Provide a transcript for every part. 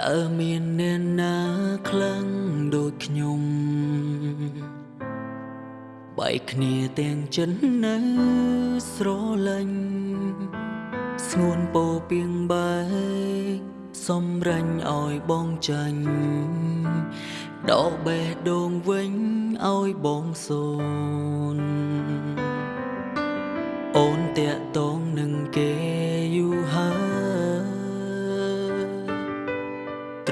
តើមានអ្នកណាខ្លាំងដូចខ្ញុំបែកគ្នាទាំងចិននៅស្រលាញ់ស្ងួនពោពីងបែកសំរាញ់ឲ្យបងចាញ់ដកបេះដូងវិញឲ្យបងសូនអូនតាក់តងនឹងគេ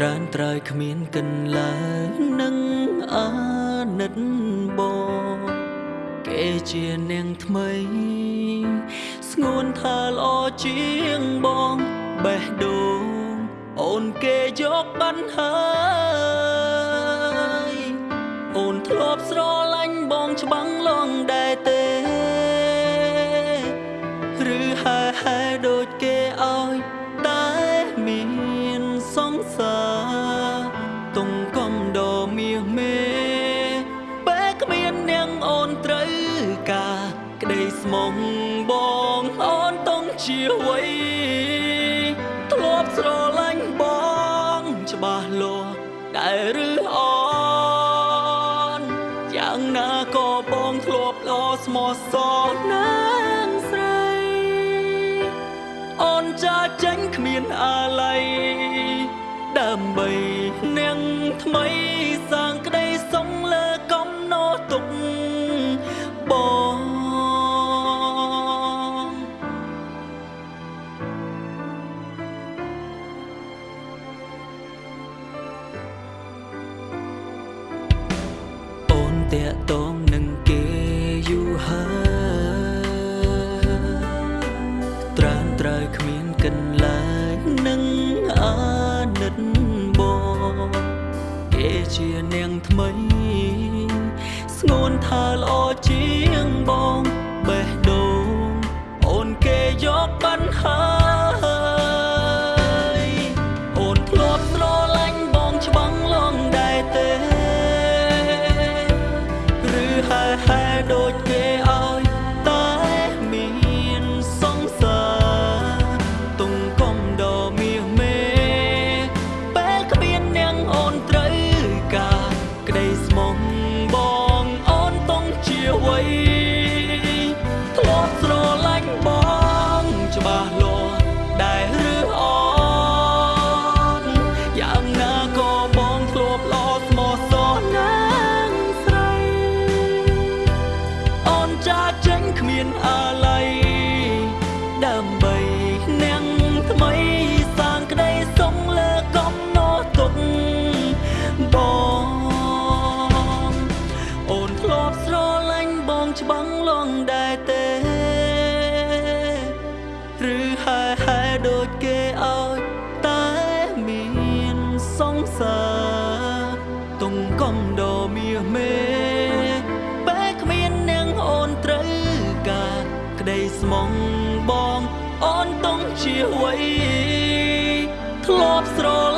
ត្រានត្រើយគ្មានកន្លែងនឹងអាណិតបងគេជានាងថ្មី ស្ងួនថាល្អជាងបងបេះដូងអូនគេយកបានហើយអូនធ្លាប់ស្រឡាញ់បងច្បាំងឡងដែរទេឬហែហែដូចគេឲ្យ ស្មងបងអូនតុងជាវ័យធ្លាប់ស្រឡាញ់បងច្បាស់លាស់ដែរឬអូនយ៉ាងណាក៏បងធ្លាប់ល្អស្មោះសរណាងស្រីអូនចាចេញគ្មានអាល័យ តាក់តងនឹងគេយូរហើយត្រានត្រើយគ្មានកន្លែងនឹងអាណិតបងគេជានាងថ្មី ស្ងួនថាល្អជាងបង ងច្បាំងឡងដែរទេឬហែហែដូចគេឲ្យតែមានសង្សារទុំកំដមាសមេបែកគ្មាននាងអូនត្រូវការក្តីស្មងបងអូនតុងជាវ័យធ្លាប់ស្រឡា